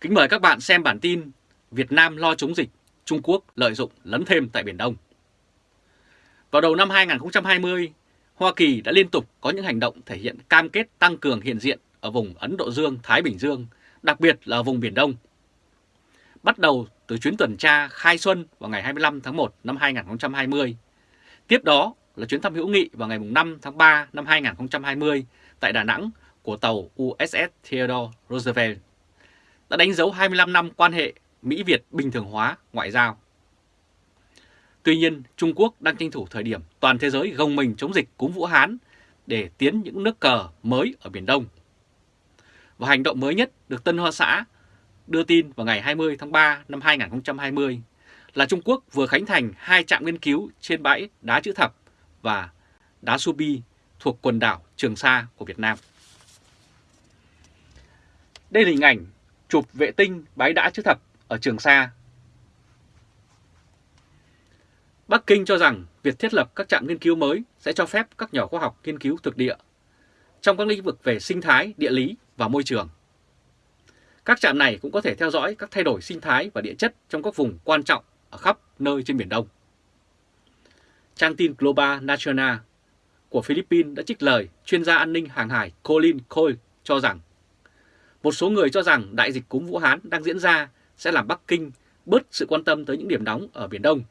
Kính mời các bạn xem bản tin Việt Nam lo chống dịch, Trung Quốc lợi dụng lấn thêm tại Biển Đông. Vào đầu năm 2020, Hoa Kỳ đã liên tục có những hành động thể hiện cam kết tăng cường hiện diện ở vùng Ấn Độ Dương-Thái Bình Dương, đặc biệt là ở vùng Biển Đông. Bắt đầu từ chuyến tuần tra khai xuân vào ngày 25 tháng 1 năm 2020. Tiếp đó là chuyến thăm hữu nghị vào ngày 5 tháng 3 năm 2020 tại Đà Nẵng của tàu USS Theodore Roosevelt đã đánh dấu 25 năm quan hệ Mỹ-Việt bình thường hóa ngoại giao. Tuy nhiên, Trung Quốc đang tranh thủ thời điểm toàn thế giới gồng mình chống dịch cúm Vũ Hán để tiến những nước cờ mới ở Biển Đông. Và hành động mới nhất được Tân Hoa Xã đưa tin vào ngày 20 tháng 3 năm 2020 là Trung Quốc vừa khánh thành hai trạm nghiên cứu trên bãi đá chữ thập và đá Subi thuộc quần đảo Trường Sa của Việt Nam. Đây là hình ảnh chụp vệ tinh bãi đá chữ thập ở Trường Sa. Bắc Kinh cho rằng việc thiết lập các trạm nghiên cứu mới sẽ cho phép các nhà khoa học nghiên cứu thực địa trong các lĩnh vực về sinh thái, địa lý và môi trường. Các trạm này cũng có thể theo dõi các thay đổi sinh thái và địa chất trong các vùng quan trọng ở khắp nơi trên Biển Đông. Trang tin Global National của Philippines đã trích lời chuyên gia an ninh hàng hải Colin Cole cho rằng một số người cho rằng đại dịch cúm Vũ Hán đang diễn ra sẽ làm Bắc Kinh bớt sự quan tâm tới những điểm nóng ở Biển Đông.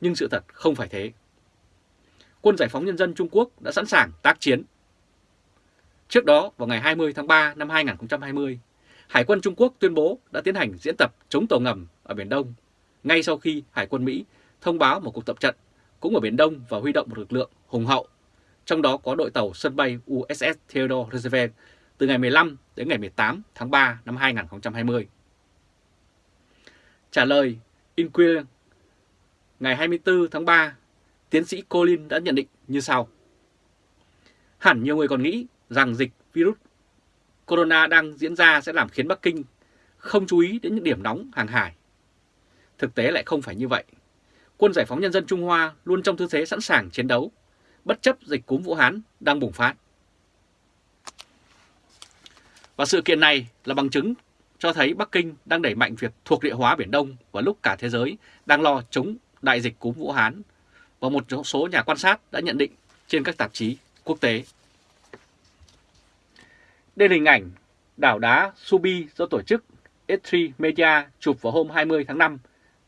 Nhưng sự thật không phải thế. Quân Giải phóng Nhân dân Trung Quốc đã sẵn sàng tác chiến. Trước đó, vào ngày 20 tháng 3 năm 2020, Hải quân Trung Quốc tuyên bố đã tiến hành diễn tập chống tàu ngầm ở Biển Đông, ngay sau khi Hải quân Mỹ thông báo một cuộc tập trận cũng ở Biển Đông và huy động một lực lượng hùng hậu, trong đó có đội tàu sân bay USS Theodore Roosevelt từ ngày 15 đến ngày 18 tháng 3 năm 2020. Trả lời Inquirer ngày 24 tháng 3, tiến sĩ Colin đã nhận định như sau. Hẳn nhiều người còn nghĩ rằng dịch virus corona đang diễn ra sẽ làm khiến Bắc Kinh không chú ý đến những điểm nóng hàng hải. Thực tế lại không phải như vậy. Quân Giải phóng Nhân dân Trung Hoa luôn trong tư thế sẵn sàng chiến đấu, bất chấp dịch cúm Vũ Hán đang bùng phát. Và sự kiện này là bằng chứng cho thấy Bắc Kinh đang đẩy mạnh việc thuộc địa hóa Biển Đông và lúc cả thế giới đang lo chống đại dịch cúm Vũ Hán và một số nhà quan sát đã nhận định trên các tạp chí quốc tế. Đây là hình ảnh đảo đá Subi do tổ chức e S3 Media chụp vào hôm 20 tháng 5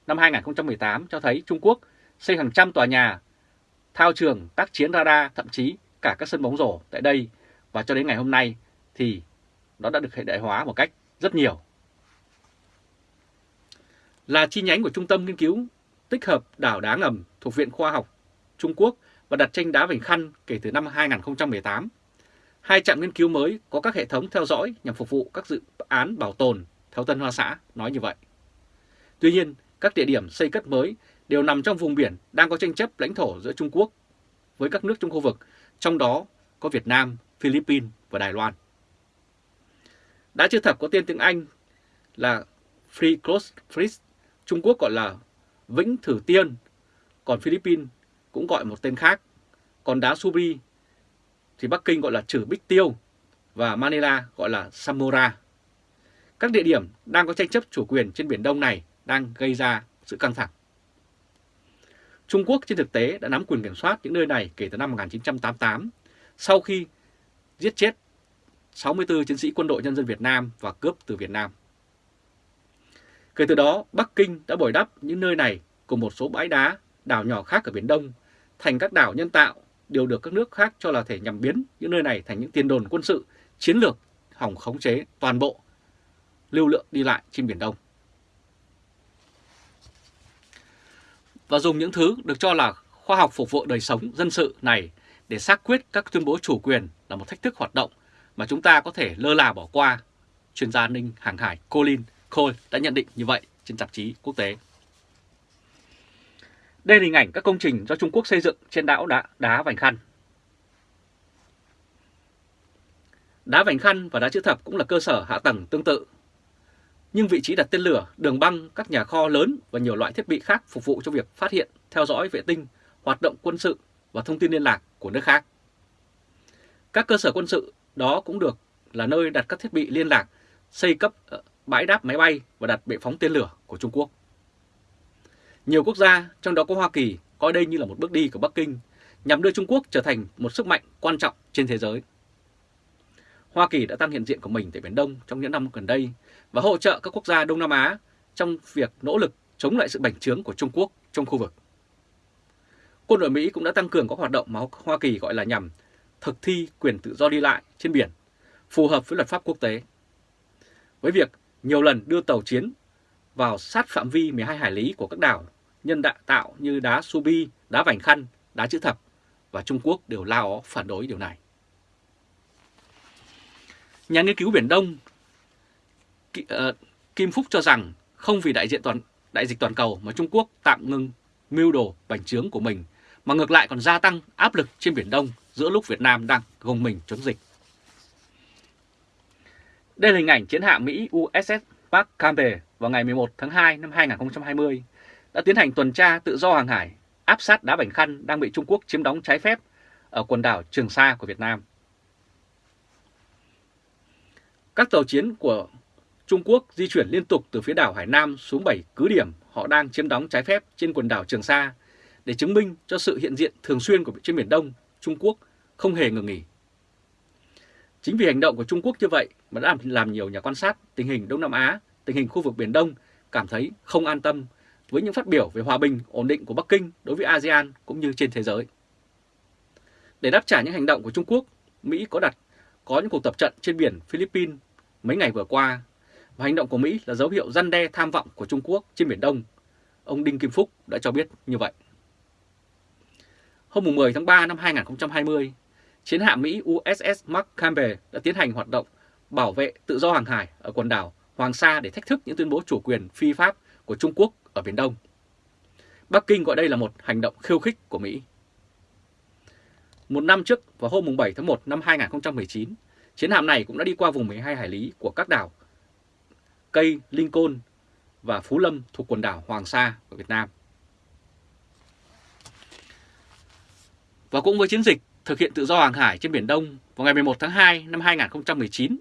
năm 2018 cho thấy Trung Quốc xây hàng trăm tòa nhà, thao trường, tác chiến radar, thậm chí cả các sân bóng rổ tại đây và cho đến ngày hôm nay thì nó đã được hiện đại hóa một cách rất nhiều. Là chi nhánh của Trung tâm Nghiên cứu tích hợp đảo đá ngầm thuộc Viện Khoa học Trung Quốc và đặt tranh đá Vành Khăn kể từ năm 2018. Hai trạm nghiên cứu mới có các hệ thống theo dõi nhằm phục vụ các dự án bảo tồn, theo Tân Hoa Xã nói như vậy. Tuy nhiên, các địa điểm xây cất mới đều nằm trong vùng biển đang có tranh chấp lãnh thổ giữa Trung Quốc với các nước trong khu vực, trong đó có Việt Nam, Philippines và Đài Loan. Đã chưa thập có tên tiếng Anh là Free Cross Freeze, Trung Quốc gọi là Vĩnh Thử Tiên, còn Philippines cũng gọi một tên khác. Còn đá Subi thì Bắc Kinh gọi là Trử Bích Tiêu và Manila gọi là Samora. Các địa điểm đang có tranh chấp chủ quyền trên Biển Đông này đang gây ra sự căng thẳng. Trung Quốc trên thực tế đã nắm quyền kiểm soát những nơi này kể từ năm 1988, sau khi giết chết 64 chiến sĩ quân đội nhân dân Việt Nam và cướp từ Việt Nam. Kể từ đó, Bắc Kinh đã bồi đắp những nơi này cùng một số bãi đá, đảo nhỏ khác ở Biển Đông thành các đảo nhân tạo đều được các nước khác cho là thể nhằm biến những nơi này thành những tiền đồn quân sự chiến lược hỏng khống chế toàn bộ lưu lượng đi lại trên Biển Đông. Và dùng những thứ được cho là khoa học phục vụ đời sống dân sự này để xác quyết các tuyên bố chủ quyền là một thách thức hoạt động mà chúng ta có thể lơ là bỏ qua. Chuyên gia an ninh hàng hải Colin Cole đã nhận định như vậy trên tạp chí quốc tế. Đây là hình ảnh các công trình do Trung Quốc xây dựng trên đảo đá, đá Vành Khăn. Đá Vành Khăn và đá chữ thập cũng là cơ sở hạ tầng tương tự. Nhưng vị trí đặt tên lửa, đường băng, các nhà kho lớn và nhiều loại thiết bị khác phục vụ cho việc phát hiện, theo dõi vệ tinh, hoạt động quân sự và thông tin liên lạc của nước khác. Các cơ sở quân sự đó cũng được là nơi đặt các thiết bị liên lạc xây cấp ờ, bãi đáp máy bay và đặt bệ phóng tên lửa của Trung Quốc. Nhiều quốc gia, trong đó có Hoa Kỳ, coi đây như là một bước đi của Bắc Kinh nhằm đưa Trung Quốc trở thành một sức mạnh quan trọng trên thế giới. Hoa Kỳ đã tăng hiện diện của mình tại Biển Đông trong những năm gần đây và hỗ trợ các quốc gia Đông Nam Á trong việc nỗ lực chống lại sự bành trướng của Trung Quốc trong khu vực. Quân đội Mỹ cũng đã tăng cường các hoạt động mà Hoa Kỳ gọi là nhằm thực thi quyền tự do đi lại trên biển, phù hợp với luật pháp quốc tế. Với việc nhiều lần đưa tàu chiến vào sát phạm vi 12 hải lý của các đảo nhân đạo tạo như đá Subi, đá Vành Khăn, đá Chữ Thập và Trung Quốc đều lao phản đối điều này. Nhà nghiên cứu Biển Đông ờ, Kim Phúc cho rằng không vì đại diện toàn đại dịch toàn cầu mà Trung Quốc tạm ngừng mưu đồ bành trướng của mình, mà ngược lại còn gia tăng áp lực trên Biển Đông giữa lúc Việt Nam đang gồng mình chống dịch. Đây là hình ảnh chiến hạm Mỹ USS Park Campbell vào ngày 11 tháng 2 năm 2020 đã tiến hành tuần tra tự do hàng hải áp sát đá Bảnh Khăn đang bị Trung Quốc chiếm đóng trái phép ở quần đảo Trường Sa của Việt Nam. Các tàu chiến của Trung Quốc di chuyển liên tục từ phía đảo Hải Nam xuống 7 cứ điểm họ đang chiếm đóng trái phép trên quần đảo Trường Sa để chứng minh cho sự hiện diện thường xuyên của trên Biển Đông, Trung Quốc không hề ngừng nghỉ. Chính vì hành động của Trung Quốc như vậy mà đã làm nhiều nhà quan sát tình hình Đông Nam Á, tình hình khu vực Biển Đông cảm thấy không an tâm với những phát biểu về hòa bình, ổn định của Bắc Kinh đối với ASEAN cũng như trên thế giới. Để đáp trả những hành động của Trung Quốc, Mỹ có đặt có những cuộc tập trận trên biển Philippines mấy ngày vừa qua và hành động của Mỹ là dấu hiệu răn đe tham vọng của Trung Quốc trên Biển Đông. Ông Đinh Kim Phúc đã cho biết như vậy. Hôm 10 tháng 3 năm 2020, chiến hạm Mỹ USS Mark Campbell đã tiến hành hoạt động bảo vệ tự do hàng hải ở quần đảo Hoàng Sa để thách thức những tuyên bố chủ quyền phi pháp của Trung Quốc ở Biển Đông. Bắc Kinh gọi đây là một hành động khiêu khích của Mỹ. Một năm trước, vào hôm 7 tháng 1 năm 2019, chiến hạm này cũng đã đi qua vùng 12 hải lý của các đảo Cây, Lincoln và Phú Lâm thuộc quần đảo Hoàng Sa của Việt Nam. Và cũng với chiến dịch thực hiện tự do hàng hải trên Biển Đông vào ngày 11 tháng 2 năm 2019,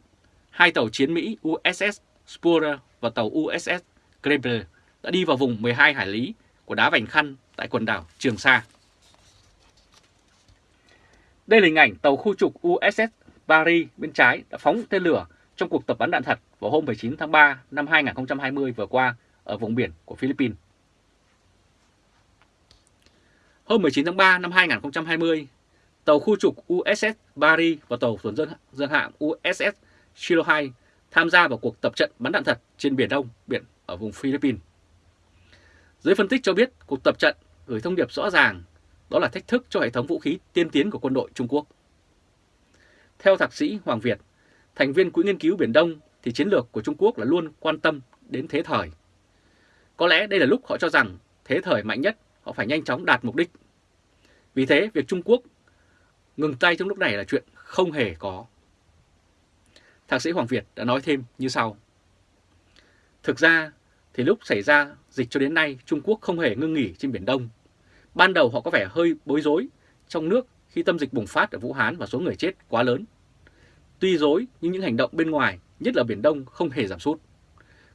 hai tàu chiến Mỹ USS Spooner và tàu USS Grable đã đi vào vùng 12 hải lý của đá Vành Khăn tại quần đảo Trường Sa. Đây là hình ảnh tàu khu trục USS Paris bên trái đã phóng tên lửa trong cuộc tập bắn đạn thật vào hôm 19 tháng 3 năm 2020 vừa qua ở vùng biển của Philippines. Hôm 19 tháng 3 năm 2020, tàu khu trục USS Barry và tàu tuần dân, dân hạm USS Shiloh 2 tham gia vào cuộc tập trận bắn đạn thật trên Biển Đông, biển ở vùng Philippines. Giới phân tích cho biết cuộc tập trận gửi thông điệp rõ ràng, đó là thách thức cho hệ thống vũ khí tiên tiến của quân đội Trung Quốc. Theo thạc sĩ Hoàng Việt, thành viên Quỹ nghiên cứu Biển Đông thì chiến lược của Trung Quốc là luôn quan tâm đến thế thời. Có lẽ đây là lúc họ cho rằng thế thời mạnh nhất họ phải nhanh chóng đạt mục đích. Vì thế việc Trung Quốc ngừng tay trong lúc này là chuyện không hề có. Thạc sĩ Hoàng Việt đã nói thêm như sau. Thực ra thì lúc xảy ra dịch cho đến nay Trung Quốc không hề ngưng nghỉ trên Biển Đông. Ban đầu họ có vẻ hơi bối rối trong nước khi tâm dịch bùng phát ở Vũ Hán và số người chết quá lớn. Tuy dối nhưng những hành động bên ngoài, nhất là Biển Đông không hề giảm sút,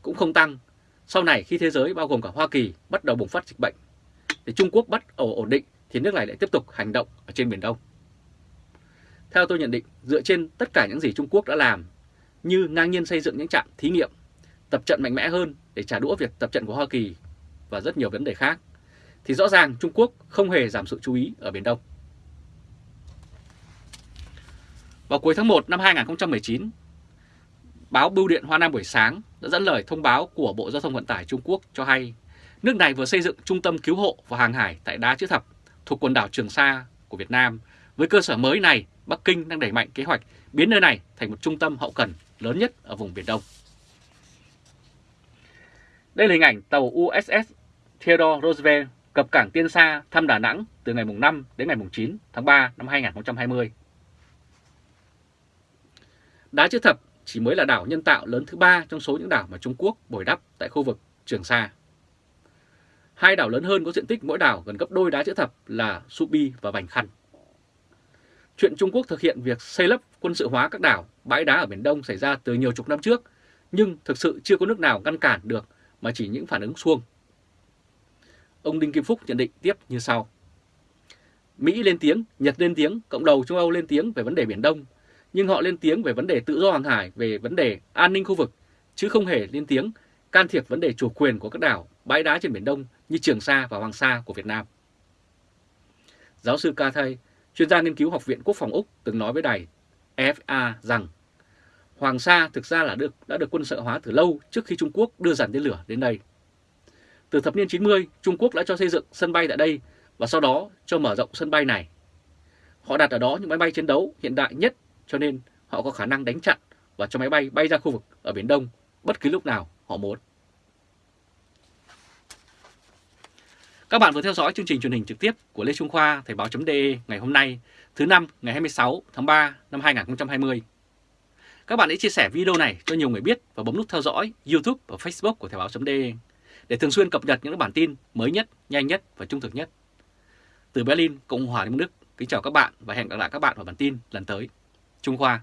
cũng không tăng. Sau này khi thế giới bao gồm cả Hoa Kỳ bắt đầu bùng phát dịch bệnh, để Trung Quốc bắt ổ ổn định thì nước này lại tiếp tục hành động ở trên Biển Đông. Theo tôi nhận định, dựa trên tất cả những gì Trung Quốc đã làm, như ngang nhiên xây dựng những trạm thí nghiệm, tập trận mạnh mẽ hơn để trả đũa việc tập trận của Hoa Kỳ và rất nhiều vấn đề khác, thì rõ ràng Trung Quốc không hề giảm sự chú ý ở Biển Đông. Vào cuối tháng 1 năm 2019, báo Bưu điện Hoa Nam buổi sáng đã dẫn lời thông báo của Bộ Giao thông Vận tải Trung Quốc cho hay nước này vừa xây dựng trung tâm cứu hộ và hàng hải tại Đá Chữ Thập thuộc quần đảo Trường Sa của Việt Nam. Với cơ sở mới này, Bắc Kinh đang đẩy mạnh kế hoạch biến nơi này thành một trung tâm hậu cần lớn nhất ở vùng Biển Đông. Đây là hình ảnh tàu USS Theodore Roosevelt cập cảng Tiên Sa thăm Đà Nẵng từ ngày 5 đến ngày 9 tháng 3 năm 2020. Đá chữ thập chỉ mới là đảo nhân tạo lớn thứ ba trong số những đảo mà Trung Quốc bồi đắp tại khu vực Trường Sa. Hai đảo lớn hơn có diện tích mỗi đảo gần gấp đôi đá chữ thập là Subi và Vành Khăn. Chuyện Trung Quốc thực hiện việc xây lấp quân sự hóa các đảo, bãi đá ở Biển Đông xảy ra từ nhiều chục năm trước, nhưng thực sự chưa có nước nào ngăn cản được mà chỉ những phản ứng xuông. Ông Đinh Kim Phúc nhận định tiếp như sau. Mỹ lên tiếng, Nhật lên tiếng, cộng đồng châu Âu lên tiếng về vấn đề Biển Đông, nhưng họ lên tiếng về vấn đề tự do hàng hải, về vấn đề an ninh khu vực, chứ không hề lên tiếng can thiệp vấn đề chủ quyền của các đảo, bãi đá trên Biển Đông như Trường Sa và Hoàng Sa của Việt Nam. Giáo sư Ca Thay, chuyên gia nghiên cứu Học viện Quốc phòng Úc từng nói với đài FA rằng Hoàng Sa thực ra là được đã được quân sự hóa từ lâu trước khi Trung Quốc đưa dàn tên lửa đến đây. Từ thập niên 90, Trung Quốc đã cho xây dựng sân bay tại đây và sau đó cho mở rộng sân bay này. Họ đặt ở đó những máy bay chiến đấu hiện đại nhất cho nên họ có khả năng đánh chặn và cho máy bay bay ra khu vực ở Biển Đông bất cứ lúc nào họ muốn. Các bạn vừa theo dõi chương trình truyền hình trực tiếp của Lê Trung Khoa Thời báo.de ngày hôm nay, thứ năm ngày 26 tháng 3 năm 2020. Các bạn hãy chia sẻ video này cho nhiều người biết và bấm nút theo dõi YouTube và Facebook của Thời báo.de để thường xuyên cập nhật những bản tin mới nhất, nhanh nhất và trung thực nhất. Từ Berlin, Cộng hòa Liên bang Đức, kính chào các bạn và hẹn gặp lại các bạn vào bản tin lần tới. Trung Khoa